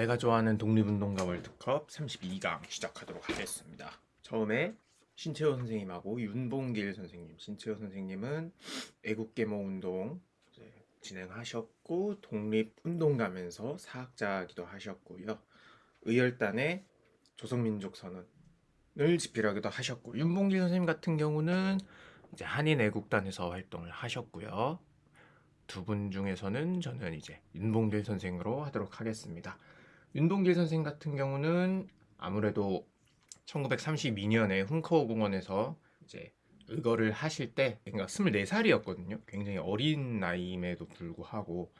내가 좋아하는 독립운동가 월드컵 32강 시작하도록 하겠습니다. 처음에 신채호 선생님하고 윤봉길 선생님. 신채호 선생님은 애국계모 운동 진행하셨고 독립운동가면서 사학자기도 하셨고요. 의열단의 조선민족 선언을 집필하기도 하셨고 윤봉길 선생님 같은 경우는 이제 한인 애국단에서 활동을 하셨고요. 두 분 중에서는 저는 이제 윤봉길 선생으로 하도록 하겠습니다. 윤동길 선생 같은 경우는 아무래도 1932년에 훈커우 공원에서 이제 의거를 하실 때 그러니까 24살이었거든요. 굉장히 어린 나이임에도 불구하고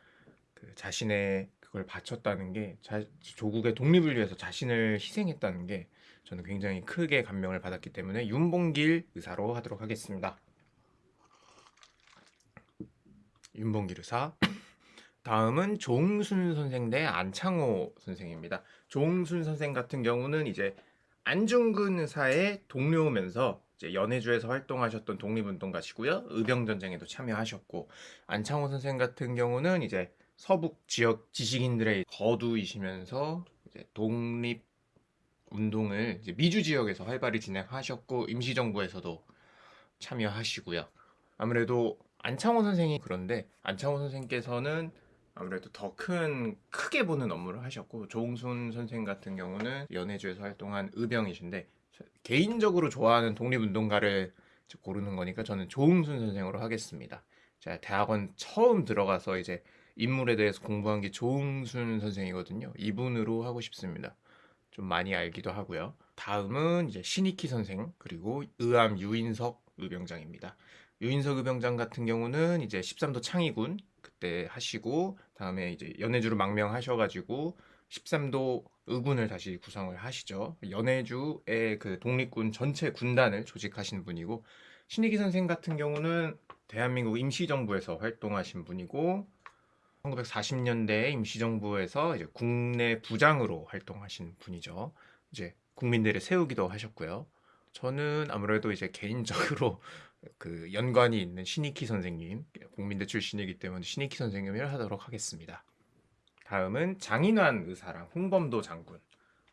그 자신의 그걸 바쳤다는 게 자- 조국의 독립을 위해서 자신을 희생했다는 게 저는 굉장히 크게 감명을 받았기 때문에 윤봉길 의사로 하도록 하겠습니다. 윤봉길 의사. 다음은 조응순 선생 대 안창호 선생입니다. 조응순 선생 같은 경우는 이제 안중근 의사의 동료면서 연해주에서 활동하셨던 독립운동가시고요. 의병전쟁에도 참여하셨고 안창호 선생 같은 경우는 이제 서북 지역 지식인들의 거두이시면서 이제 독립 운동을 이제 미주 지역에서 활발히 진행하셨고 임시정부에서도 참여하시고요. 아무래도 안창호 선생이 그런데 안창호 선생께서는 아무래도 더 큰 크게 보는 업무를 하셨고 조홍순 선생 같은 경우는 연해주에서 활동한 의병이신데 저- 개인적으로 좋아하는 독립운동가를 고르는 거니까 저는 조홍순 선생으로 하겠습니다. 제가 대학원 처음 들어가서 이제 인물에 대해서 공부한 게 조홍순 선생이거든요. 이분으로 하고 싶습니다. 좀 많이 알기도 하고요. 다음은 이제 신익희 선생 그리고 의암 유인석 의병장입니다. 유인석 의병장 같은 경우는 이제 13도 창의군 그때 하시고 다음에 이제 연해주로 망명하셔가지고 13도 의군을 다시 구성을 하시죠. 연해주의 그 독립군 전체 군단을 조직하신 분이고 신익희 선생 같은 경우는 대한민국 임시정부에서 활동하신 분이고 1940년대 임시정부에서 이제 국내 부장으로 활동하신 분이죠. 이제 국민들을 세우기도 하셨고요. 저는 아무래도 이제 개인적으로 그 연관이 있는 신익희 선생님, 국민대 출신이기 때문에 신익희 선생님을 하도록 하겠습니다. 다음은 장인환 의사랑 홍범도 장군.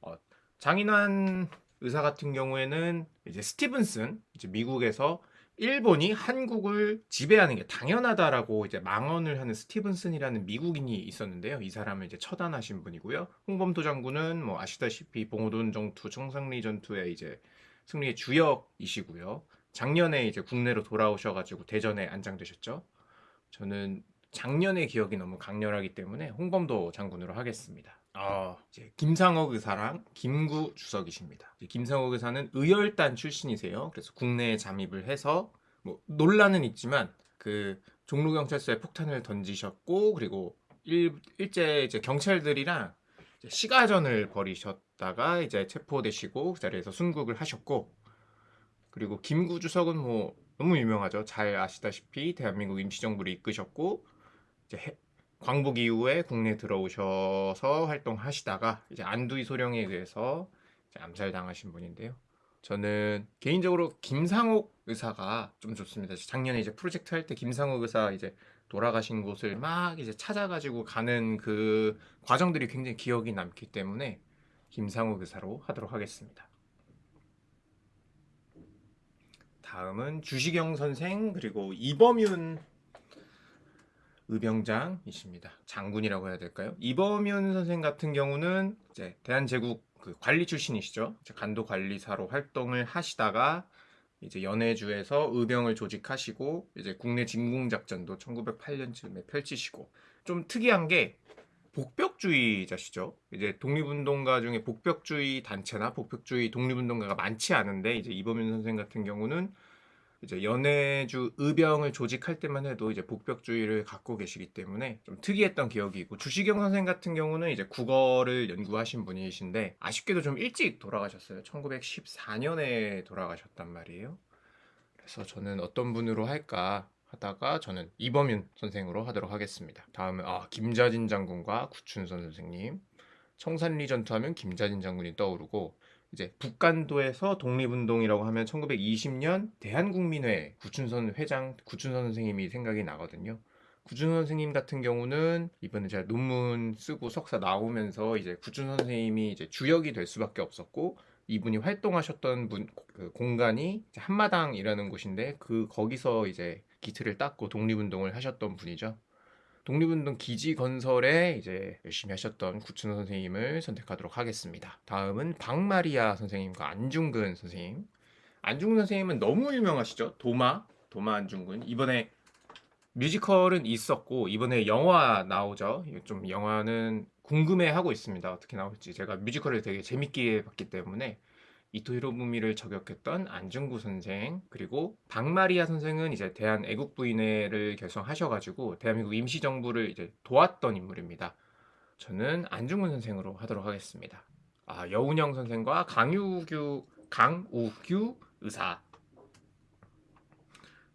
어, 장인환 의사 같은 경우에는 이제 스티븐슨, 이제 미국에서 일본이 한국을 지배하는 게 당연하다라고 이제 망언을 하는 스티븐슨이라는 미국인이 있었는데요. 이 사람을 이제 처단하신 분이고요. 홍범도 장군은 뭐 아시다시피 봉오돈 정투, 청상리 전투의 이제 승리의 주역이시고요. 작년에 이제 국내로 돌아오셔가지고 대전에 안장되셨죠. 저는 작년의 기억이 너무 강렬하기 때문에 홍범도 장군으로 하겠습니다. 아, 이제 김상옥 의사랑 김구 주석이십니다. 김상옥 의사는 의열단 출신이세요. 그래서 국내에 잠입을 해서 뭐 논란은 있지만 그 종로 경찰서에 폭탄을 던지셨고 그리고 일, 일제 이제 경찰들이랑 이제 시가전을 벌이셨다가 이제 체포되시고 그 자리에서 순국을 하셨고 그리고 김구 주석은 뭐 너무 유명하죠. 잘 아시다시피 대한민국 임시정부를 이끄셨고 이제 해- 광복 이후에 국내에 들어오셔서 활동하시다가 이제 안두희 소령에 의해서 암살당하신 분인데요. 저는 개인적으로 김상옥 의사가 좀 좋습니다. 작년에 이제 프로젝트 할 때 김상옥 의사 이제 돌아가신 곳을 막 이제 찾아가지고 가는 그 과정들이 굉장히 기억이 남기 때문에 김상옥 의사로 하도록 하겠습니다. 다음은 주시경 선생 그리고 이범윤 의병장이십니다. 장군이라고 해야 될까요? 이범윤 선생 같은 경우는 이제 대한제국 그 관리 출신이시죠. 간도 관리사로 활동을 하시다가 이제 연해주에서 의병을 조직하시고 이제 국내 진공 작전도 1908년쯤에 펼치시고 좀 특이한 게 복벽주의자시죠. 이제 독립운동가 중에 복벽주의 단체나 복벽주의 독립운동가가 많지 않은데 이제 이범윤 선생 같은 경우는 이제 연해주 의병을 조직할 때만 해도 이제 복벽주의를 갖고 계시기 때문에 좀 특이했던 기억이 있고 주시경 선생 같은 경우는 이제 국어를 연구하신 분이신데 아쉽게도 좀 일찍 돌아가셨어요. 1914년에 돌아가셨단 말이에요. 그래서 저는 어떤 분으로 할까 하다가 저는 이범윤 선생으로 하도록 하겠습니다. 다음은 아, 김자진 장군과 구춘선 선생님. 청산리 전투하면 김자진 장군이 떠오르고 이제 북간도에서 독립운동이라고 하면 1920년 대한국민회 구춘선 회장 구춘선 선생님이 생각이 나거든요. 구준 선생님 같은 경우는 이번에 제가 논문 쓰고 석사 나오면서 이제 구준 선생님이 이제 주역이 될 수밖에 없었고 이분이 활동하셨던 분, 그 공간이 한마당이라는 곳인데 그 거기서 이제 기틀을 닦고 독립운동을 하셨던 분이죠. 독립운동 기지 건설에 이제 열심히 하셨던 구춘 선생님을 선택하도록 하겠습니다. 다음은 박마리아 선생님과 안중근 선생님. 안중근 선생님은 너무 유명하시죠? 도마, 도마 안중근. 이번에 뮤지컬은 있었고 이번에 영화 나오죠. 좀 영화는 궁금해하고 있습니다. 어떻게 나올지 제가 뮤지컬을 되게 재밌게 봤기 때문에 이토 히로부미를 저격했던 안중구 선생 그리고 박마리아 선생은 이제 대한 애국부인회를 결성하셔가지고 대한민국 임시정부를 이제 도왔던 인물입니다. 저는 안중근 선생으로 하도록 하겠습니다. 아 여운영 선생과 강우규 강우규 의사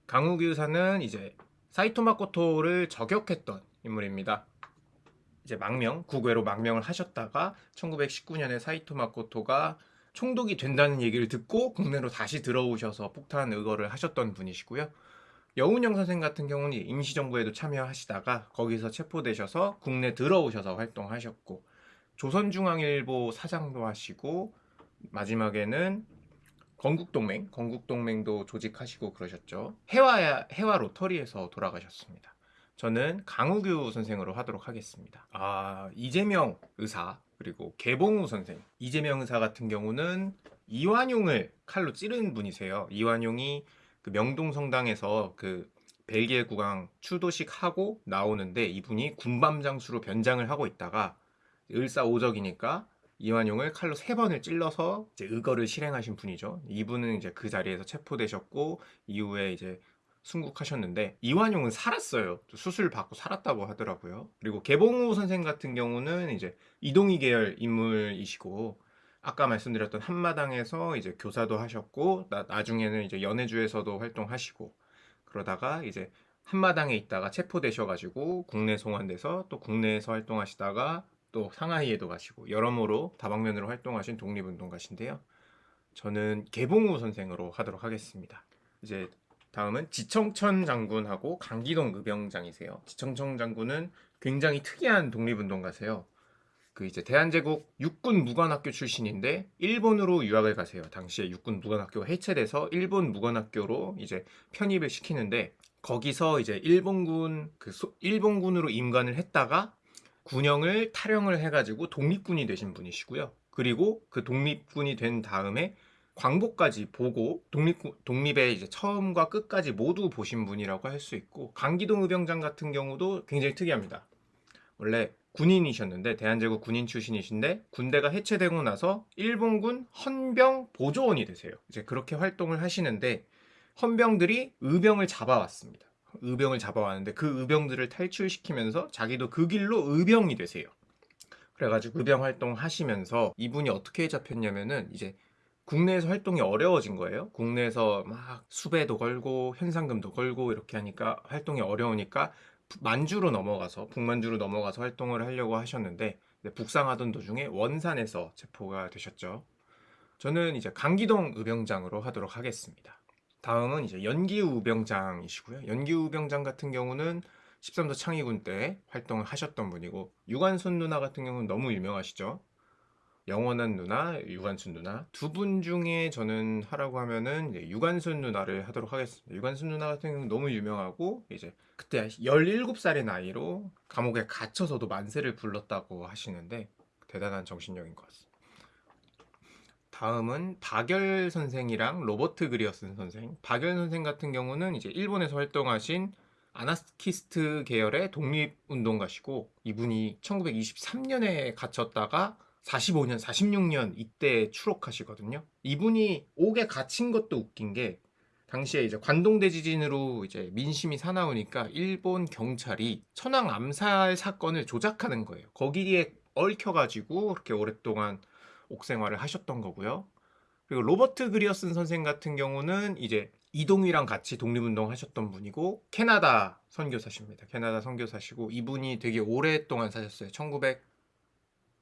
강우규 의사는 이제 사이토 마코토를 저격했던 인물입니다. 이제 망명, 국외로 망명을 하셨다가 1919년에 사이토 마코토가 총독이 된다는 얘기를 듣고 국내로 다시 들어오셔서 폭탄 의거를 하셨던 분이시고요. 여운영 선생 같은 경우는 임시정부에도 참여하시다가 거기서 체포되셔서 국내 들어오셔서 활동하셨고 조선중앙일보 사장도 하시고 마지막에는 건국동맹, 건국동맹도 조직하시고 그러셨죠. 해와 해와 로터리에서 돌아가셨습니다. 저는 강우규 선생으로 하도록 하겠습니다. 아 이재명 의사 그리고 개봉우 선생 이재명 의사 같은 경우는 이완용을 칼로 찌른 분이세요. 이완용이 그 명동성당에서 그 벨기에 국왕 추도식 하고 나오는데 이분이 군밤 장수로 변장을 하고 있다가 을사오적이니까 이완용을 칼로 세 번을 찔러서 이제 의거를 실행하신 분이죠. 이분은 이제 그 자리에서 체포되셨고 이후에 이제 순국하셨는데 이완용은 살았어요. 수술 받고 살았다고 하더라고요. 그리고 개봉우 선생 같은 경우는 이제 이동희 계열 인물이시고 아까 말씀드렸던 한마당에서 이제 교사도 하셨고 나, 나중에는 이제 연해주에서도 활동하시고 그러다가 이제 한마당에 있다가 체포되셔가지고 국내 송환돼서 또 국내에서 활동하시다가 또 상하이에도 가시고 여러모로 다방면으로 활동하신 독립운동가신데요. 저는 개봉우 선생으로 하도록 하겠습니다. 이제 다음은 지청천 장군하고 강기동 의병장이세요. 지청천 장군은 굉장히 특이한 독립운동가세요. 그 이제 대한제국 육군 무관학교 출신인데 일본으로 유학을 가세요. 당시에 육군 무관학교가 해체돼서 일본 무관학교로 이제 편입을 시키는데 거기서 이제 일본군 그 소, 일본군으로 임관을 했다가 군영을 탈영을 해가지고 독립군이 되신 분이시고요. 그리고 그 독립군이 된 다음에 광복까지 보고 독립 독립의 이제 처음과 끝까지 모두 보신 분이라고 할 수 있고 강기동 의병장 같은 경우도 굉장히 특이합니다. 원래 군인이셨는데 대한제국 군인 출신이신데 군대가 해체되고 나서 일본군 헌병 보조원이 되세요. 이제 그렇게 활동을 하시는데 헌병들이 의병을 잡아왔습니다. 의병을 잡아왔는데 그 의병들을 탈출시키면서 자기도 그 길로 의병이 되세요. 그래가지고 의병 활동 하시면서 이분이 어떻게 잡혔냐면은 이제 국내에서 활동이 어려워진 거예요. 국내에서 막 수배도 걸고 현상금도 걸고 이렇게 하니까 활동이 어려우니까 만주로 넘어가서 북만주로 넘어가서 활동을 하려고 하셨는데 북상하던 도중에 원산에서 체포가 되셨죠. 저는 이제 강기동 의병장으로 하도록 하겠습니다. 다음은 이제 연기우 의병장이시고요. 연기우 의병장 같은 경우는 13도 창의군 때 활동을 하셨던 분이고 유관순 누나 같은 경우는 너무 유명하시죠. 영원한 누나, 유관순 누나 두 분 중에 저는 하라고 하면은 유관순 누나를 하도록 하겠습니다. 유관순 누나 같은 경우는 너무 유명하고 이제 그때 17살의 나이로 감옥에 갇혀서도 만세를 불렀다고 하시는데 대단한 정신력인 것 같습니다. 다음은 박열 선생이랑 로버트 그리어슨 선생. 박열 선생 같은 경우는 이제 일본에서 활동하신 아나스키스트 계열의 독립운동가시고 이분이 1923년에 갇혔다가 45년, 46년 이때 추록하시거든요. 이분이 옥에 갇힌 것도 웃긴 게 당시에 이제 관동대 지진으로 이제 민심이 사나우니까 일본 경찰이 천황 암살 사건을 조작하는 거예요. 거기에 얽혀가지고 그렇게 오랫동안 옥생활을 하셨던 거고요. 그리고 로버트 그리어슨 선생 같은 경우는 이제 이동휘랑 같이 독립운동 하셨던 분이고 캐나다 선교사십니다. 캐나다 선교사시고 이분이 되게 오랫동안 사셨어요.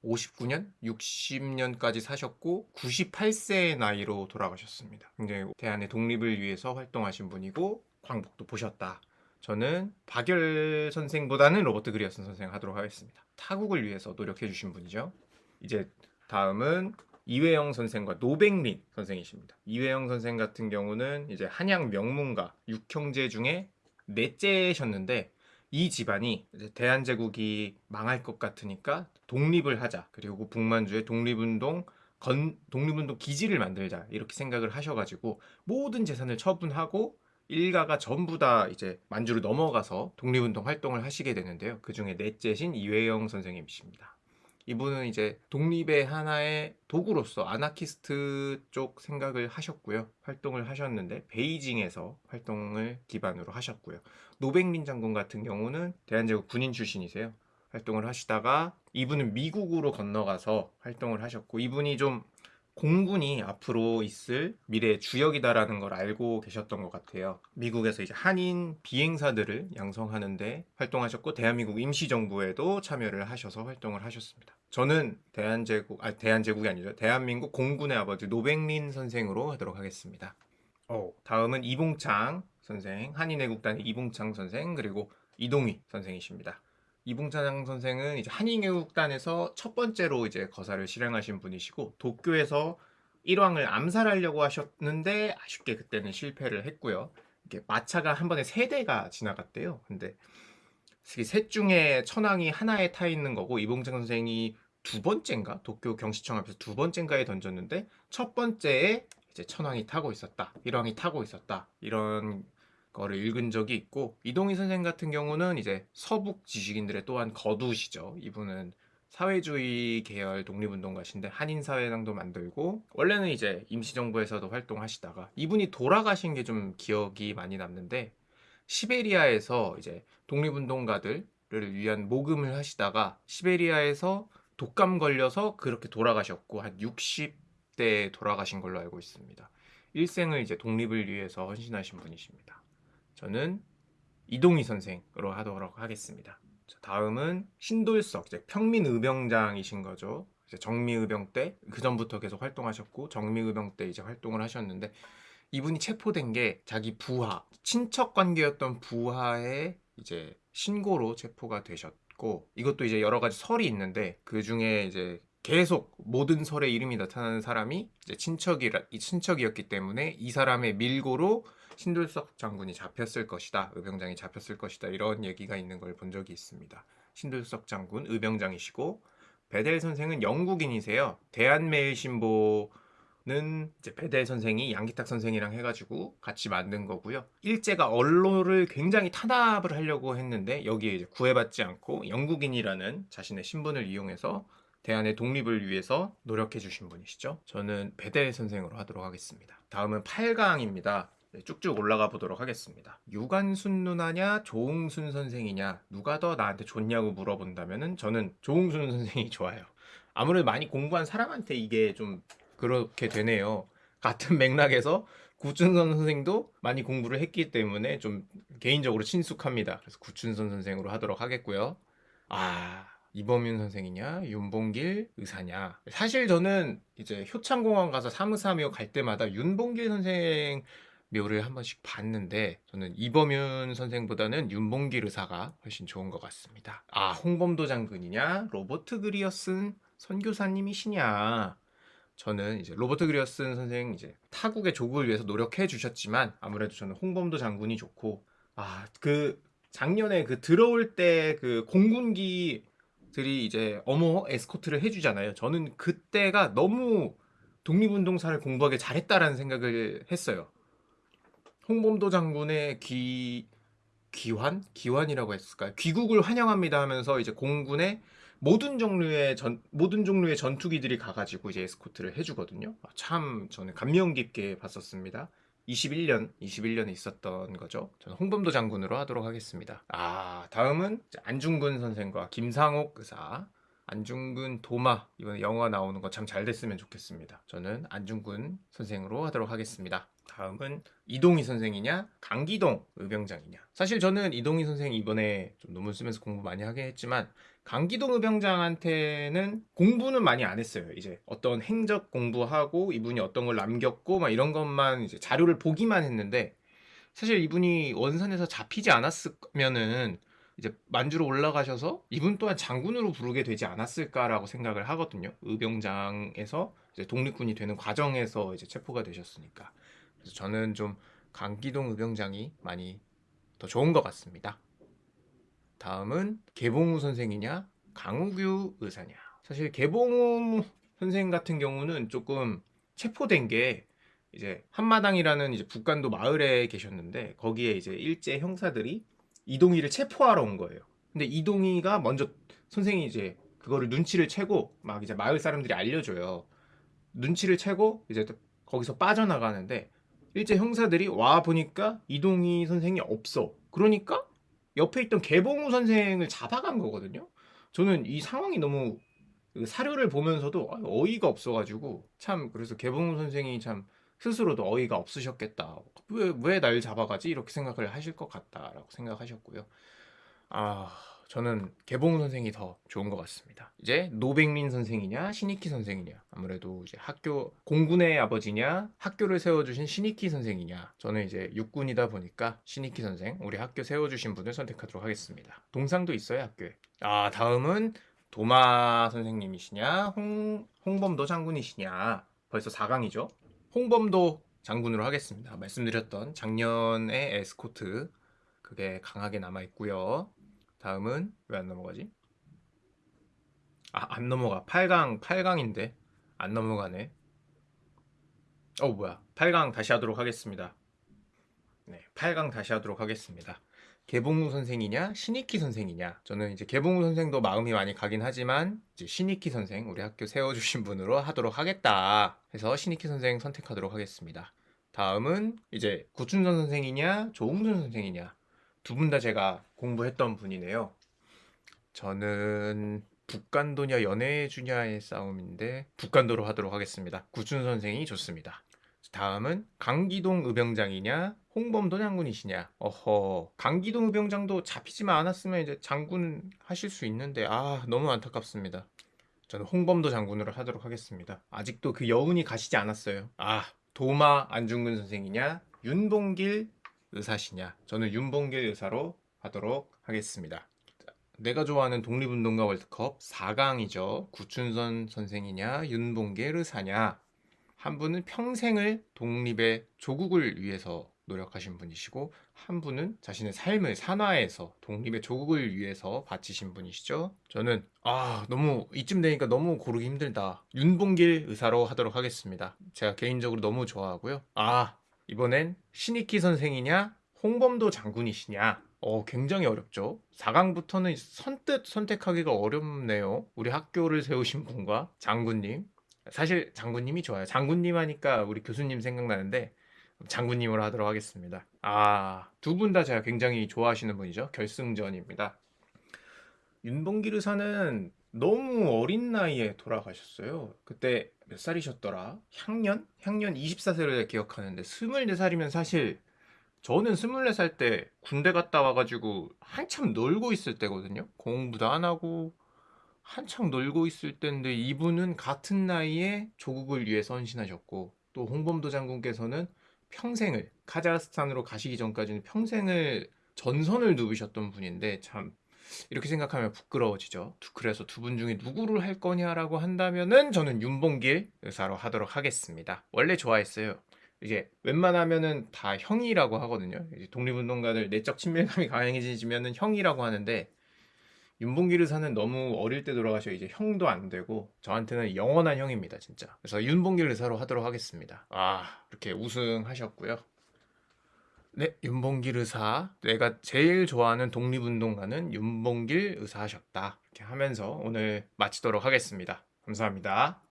1959년, 60년까지 사셨고 98세의 나이로 돌아가셨습니다. 굉장히 대한의 독립을 위해서 활동하신 분이고 광복도 보셨다. 저는 박열 선생보다는 로버트 그리어슨 선생 하도록 하겠습니다. 타국을 위해서 노력해 주신 분이죠. 이제 다음은 이회영 선생과 노백린 선생이십니다. 이회영 선생 같은 경우는 이제 한양 명문가 육형제 중에 넷째셨는데 이 집안이 대한제국이 망할 것 같으니까 독립을 하자. 그리고 북만주의 독립운동 건 독립운동 기지를 만들자 이렇게 생각을 하셔가지고 모든 재산을 처분하고 일가가 전부 다 이제 만주로 넘어가서 독립운동 활동을 하시게 되는데요. 그 중에 넷째신 이회영 선생님이십니다. 이분은 이제 독립의 하나의 도구로서 아나키스트 쪽 생각을 하셨고요. 활동을 하셨는데 베이징에서 활동을 기반으로 하셨고요. 노백린 장군 같은 경우는 대한제국 군인 출신이세요. 활동을 하시다가 이분은 미국으로 건너가서 활동을 하셨고 이분이 좀 공군이 앞으로 있을 미래의 주역이다라는 걸 알고 계셨던 것 같아요. 미국에서 이제 한인 비행사들을 양성하는데 활동하셨고 대한민국 임시정부에도 참여를 하셔서 활동을 하셨습니다. 저는 대한제국 아 대한제국이 아니죠. 대한민국 공군의 아버지 노백린 선생으로 하도록 하겠습니다. 어, 다음은 이봉창 선생, 한인애국단의 이봉창 선생 그리고 이동희 선생이십니다. 이봉찬 선생은 이제 한인애국단에서 첫 번째로 이제 거사를 실행하신 분이시고 도쿄에서 일왕을 암살하려고 하셨는데 아쉽게 그때는 실패를 했고요. 이게 마차가 한 번에 세 대가 지나갔대요. 근데 셋 중에 천왕이 하나에 타 있는 거고 이봉찬 선생이 두 번째인가 도쿄 경시청 앞에서 두 번째인가에 던졌는데 첫 번째에 이제 천왕이 타고 있었다, 일왕이 타고 있었다 이런 거를 읽은 적이 있고 이동희 선생 같은 경우는 이제 서북 지식인들의 또한 거두시죠. 이분은 사회주의 계열 독립운동가신데 한인사회당도 만들고 원래는 이제 임시정부에서도 활동하시다가 이분이 돌아가신 게 좀 기억이 많이 남는데 시베리아에서 이제 독립운동가들을 위한 모금을 하시다가 시베리아에서 독감 걸려서 그렇게 돌아가셨고 한 60대에 돌아가신 걸로 알고 있습니다. 일생을 이제 독립을 위해서 헌신하신 분이십니다. 저는 이동희 선생으로 하도록 하겠습니다. 자, 다음은 신돌석, 이제 평민의병장이신 거죠. 이제 정미의병 때, 그 전부터 계속 활동하셨고, 정미의병 때 이제 활동을 하셨는데, 이분이 체포된 게 자기 부하, 친척 관계였던 부하의 이제 신고로 체포가 되셨고, 이것도 이제 여러 가지 설이 있는데, 그 중에 이제 계속 모든 설에 이름이 나타나는 사람이 이제 친척이라, 이 친척이었기 때문에 이 사람의 밀고로 신돌석 장군이 잡혔을 것이다. 의병장이 잡혔을 것이다. 이런 얘기가 있는 걸 본 적이 있습니다. 신돌석 장군 의병장이시고 베델 선생은 영국인이세요. 대한매일신보는 이제 베델 선생이 양기탁 선생이랑 해가지고 같이 만든 거고요. 일제가 언론을 굉장히 탄압을 하려고 했는데 여기에 이제 구애받지 않고 영국인이라는 자신의 신분을 이용해서 대한의 독립을 위해서 노력해 주신 분이시죠. 저는 베델 선생으로 하도록 하겠습니다. 다음은 8강입니다. 네, 쭉쭉 올라가 보도록 하겠습니다. 유관순 누나냐 조웅순 선생이냐 누가 더 나한테 좋냐고 물어본다면은 저는 조웅순 선생이 좋아요. 아무래도 많이 공부한 사람한테 이게 좀 그렇게 되네요. 같은 맥락에서 구춘선 선생도 많이 공부를 했기 때문에 좀 개인적으로 친숙합니다. 그래서 구춘선 선생으로 하도록 하겠고요. 아 이범윤 선생이냐 윤봉길 의사냐 사실 저는 이제 효창공원 가서 사무사묘 갈 때마다 윤봉길 선생 묘를 한 번씩 봤는데 저는 이범윤 선생보다는 윤봉길 의사가 훨씬 좋은 것 같습니다. 아 홍범도 장군이냐 로버트 그리어슨 선교사님이시냐 저는 이제 로버트 그리어슨 선생 이제 타국의 조국을 위해서 노력해 주셨지만 아무래도 저는 홍범도 장군이 좋고 아 그 작년에 그 들어올 때 그 공군기들이 이제 어머 에스코트를 해주잖아요. 저는 그때가 너무 독립운동사를 공부하기 잘했다라는 생각을 했어요. 홍범도 장군의 귀 귀환 귀환이라고 했을까요? 귀국을 환영합니다 하면서 이제 공군의 모든 종류의 전 모든 종류의 전투기들이 가가지고 이제 에스코트를 해주거든요. 아, 참 저는 감명 깊게 봤었습니다. 21년 21년에 있었던 거죠. 저는 홍범도 장군으로 하도록 하겠습니다. 아 다음은 안중근 선생과 김상옥 의사. 안중근 도마 이번에 영화 나오는 거 참 잘 됐으면 좋겠습니다. 저는 안중근 선생으로 하도록 하겠습니다. 다음은 이동희 선생이냐 강기동 의병장이냐 사실 저는 이동희 선생 이번에 좀 논문 쓰면서 공부 많이 하긴 했지만 강기동 의병장한테는 공부는 많이 안 했어요 이제 어떤 행적 공부하고 이분이 어떤 걸 남겼고 막 이런 것만 이제 자료를 보기만 했는데 사실 이분이 원산에서 잡히지 않았으면은 이제 만주로 올라가셔서 이분 또한 장군으로 부르게 되지 않았을까라고 생각을 하거든요. 의병장에서 이제 독립군이 되는 과정에서 이제 체포가 되셨으니까. 그래서 저는 좀 강기동 의병장이 많이 더 좋은 것 같습니다. 다음은 개봉우 선생이냐 강우규 의사냐. 사실 개봉우 선생 같은 경우는 조금 체포된 게 이제 한마당이라는 이제 북간도 마을에 계셨는데 거기에 이제 일제 형사들이 이동희를 체포하러 온 거예요. 근데 이동희가 먼저 선생이 이제 그거를 눈치를 채고 막 이제 마을 사람들이 알려줘요. 눈치를 채고 이제 또 거기서 빠져나가는데 일제 형사들이 와 보니까 이동희 선생이 없어. 그러니까 옆에 있던 개봉우 선생을 잡아간 거거든요. 저는 이 상황이 너무 그 사료를 보면서도 아, 어이가 없어가지고 참 그래서 개봉우 선생이 참 스스로도 어이가 없으셨겠다. 왜 왜 날 잡아가지 이렇게 생각을 하실 것 같다라고 생각하셨고요. 아 저는 개봉우 선생이 더 좋은 것 같습니다. 이제 노백민 선생이냐 신익희 선생이냐 아무래도 이제 학교 공군의 아버지냐 학교를 세워주신 신익희 선생이냐 저는 이제 육군이다 보니까 신익희 선생 우리 학교 세워주신 분을 선택하도록 하겠습니다. 동상도 있어요 학교에. 아 다음은 도마 선생님이시냐 홍 홍범도 장군이시냐 벌써 4강이죠. 홍범도 장군으로 하겠습니다. 말씀드렸던 작년의 에스코트 그게 강하게 남아 있고요. 다음은 왜 안 넘어가지? 아, 안 넘어가. 8강, 8강인데 안 넘어가네. 어, 뭐야. 8강 다시 하도록 하겠습니다. 네, 8강 다시 하도록 하겠습니다. 개봉우 선생이냐, 신익희 선생이냐. 저는 이제 개봉우 선생도 마음이 많이 가긴 하지만 이제 신익희 선생 우리 학교 세워주신 분으로 하도록 하겠다. 해서 신익희 선생 선택하도록 하겠습니다. 다음은 이제 구춘선 선생이냐, 조웅준 선생이냐. 두 분 다 제가 공부했던 분이네요. 저는 북간도냐 연애 주냐의 싸움인데 북간도로 하도록 하겠습니다. 구춘 선생이 좋습니다. 다음은 강기동 의병장이냐 홍범도 장군이시냐 어허 강기동 의병장도 잡히지만 않았으면 이제 장군 하실 수 있는데 아 너무 안타깝습니다 저는 홍범도 장군으로 하도록 하겠습니다 아직도 그 여운이 가시지 않았어요 아 도마 안중근 선생이냐 윤봉길 의사시냐 저는 윤봉길 의사로 하도록 하겠습니다 내가 좋아하는 독립운동가 월드컵 4강이죠 구춘선 선생이냐 윤봉길 의사냐 한 분은 평생을 독립의 조국을 위해서 노력하신 분이시고 한 분은 자신의 삶을 산화해서 독립의 조국을 위해서 바치신 분이시죠. 저는 아 너무 이쯤 되니까 너무 고르기 힘들다. 윤봉길 의사로 하도록 하겠습니다. 제가 개인적으로 너무 좋아하고요. 아 이번엔 신익희 선생이냐 홍범도 장군이시냐 어, 굉장히 어렵죠. 4강부터는 선뜻 선택하기가 어렵네요. 우리 학교를 세우신 분과 장군님. 사실 장군님이 좋아요. 장군님 하니까 우리 교수님 생각나는데 장군님으로 하도록 하겠습니다. 아, 두 분 다 제가 굉장히 좋아하시는 분이죠. 결승전입니다. 윤봉길 의사는 너무 어린 나이에 돌아가셨어요. 그때 몇 살이셨더라? 향년? 향년 24세를 기억하는데 24살이면 사실 저는 24살 때 군대 갔다 와가지고 한참 놀고 있을 때거든요. 공부도 안 하고 한창 놀고 있을 때인데 이분은 같은 나이에 조국을 위해 선신하셨고 또 홍범도 장군께서는 평생을 카자흐스탄으로 가시기 전까지는 평생을 전선을 누비셨던 분인데 참 이렇게 생각하면 부끄러워지죠. 그래서 두 분 중에 누구를 할 거냐라고 한다면은 저는 윤봉길 의사로 하도록 하겠습니다. 원래 좋아했어요. 이제 웬만하면은 다 형이라고 하거든요. 독립운동가들 내적 친밀감이 강해지면은 형이라고 하는데 윤봉길 의사는 너무 어릴 때 돌아가셔 이제 형도 안 되고 저한테는 영원한 형입니다 진짜 그래서 윤봉길 의사로 하도록 하겠습니다 아 이렇게 우승하셨고요 네 윤봉길 의사. 내가 제일 좋아하는 독립운동가는 윤봉길 의사하셨다. 이렇게 하면서 오늘 마치도록 하겠습니다. 감사합니다